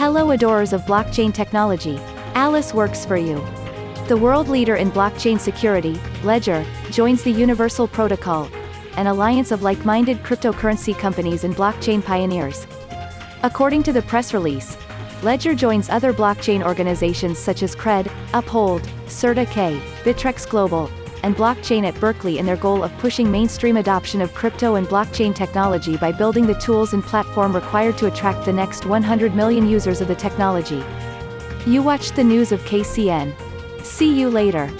Hello adorers of blockchain technology. Alice works for you. The world leader in blockchain security, Ledger, joins the Universal Protocol, an alliance of like-minded cryptocurrency companies and blockchain pioneers. According to the press release, Ledger joins other blockchain organizations such as Cred, Uphold, CertiK, Bittrex Global, and Blockchain at Berkeley in their goal of pushing mainstream adoption of crypto and blockchain technology by building the tools and platform required to attract the next 100 million users of the technology. You watched the news of KCN. See you later.